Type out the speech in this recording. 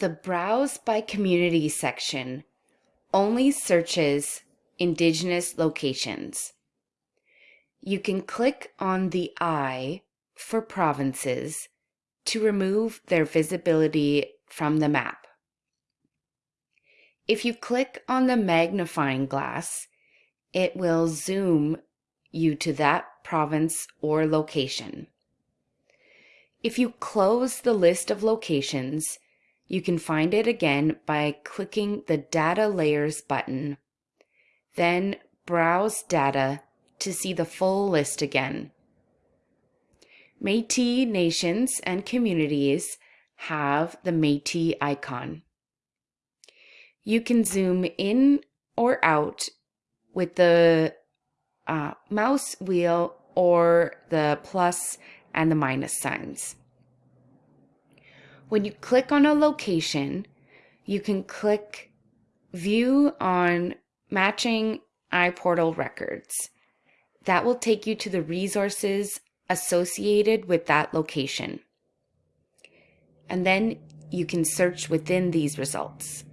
The Browse by Community section only searches Indigenous locations. You can click on the eye for provinces to remove their visibility from the map. If you click on the magnifying glass, it will zoom you to that province or location. If you close the list of locations, you can find it again by clicking the Data Layers button. Then Browse Data to see the full list again. Métis nations and communities have the Métis icon. You can zoom in or out with the uh, mouse wheel or the plus and the minus signs. When you click on a location, you can click View on Matching iPortal Records. That will take you to the resources associated with that location. And then you can search within these results.